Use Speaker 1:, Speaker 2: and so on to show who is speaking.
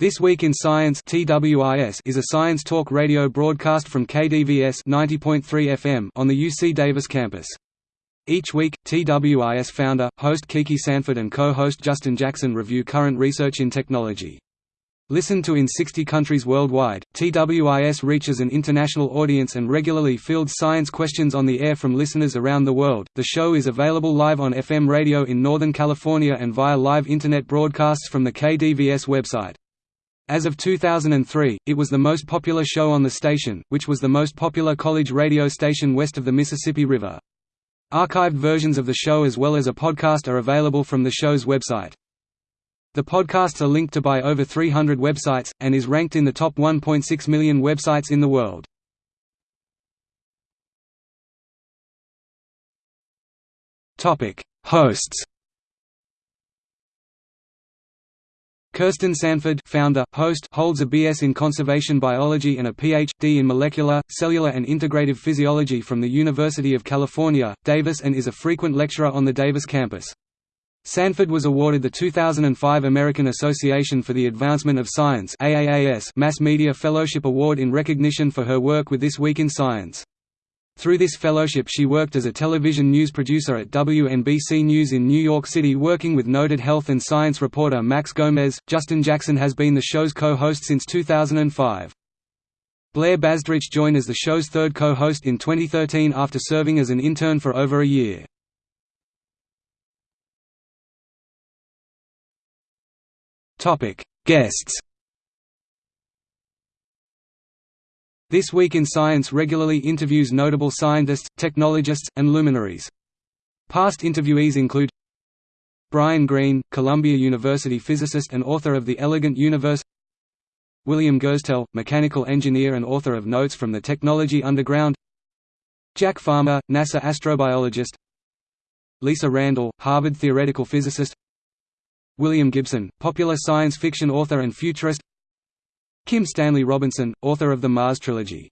Speaker 1: This Week in Science TWIS is a science talk radio broadcast from KDVS 90.3 FM on the UC Davis campus. Each week, TWIS founder, host Kiki Sanford and co-host Justin Jackson review current research in technology. Listened to in 60 countries worldwide, TWIS reaches an international audience and regularly fields science questions on the air from listeners around the world. The show is available live on FM radio in Northern California and via live internet broadcasts from the KDVS website. As of 2003, it was the most popular show on the station, which was the most popular college radio station west of the Mississippi River. Archived versions of the show as well as a podcast are available from the show's website. The podcasts are linked to by over 300 websites, and is ranked in the top 1.6 million websites in the world. Hosts Kirsten Sanford founder, host holds a BS in conservation biology and a Ph.D. in molecular, cellular and integrative physiology from the University of California, Davis and is a frequent lecturer on the Davis campus. Sanford was awarded the 2005 American Association for the Advancement of Science Mass Media Fellowship Award in recognition for her work with This Week in Science. Through this fellowship she worked as a television news producer at WNBC News in New York City working with noted health and science reporter Max Gomez. Justin Jackson has been the show's co-host since 2005. Blair Bazdarich joined as the show's third co-host in 2013 after serving as an intern for over a year. Guests This Week in Science regularly interviews notable scientists, technologists, and luminaries. Past interviewees include Brian Greene, Columbia University physicist and author of The Elegant Universe William Gurstelle, mechanical engineer and author of Notes from the Technology Underground Jack Farmer, NASA astrobiologist Lisa Randall, Harvard theoretical physicist William Gibson, popular science fiction author and futurist Kim Stanley Robinson, author of the Mars Trilogy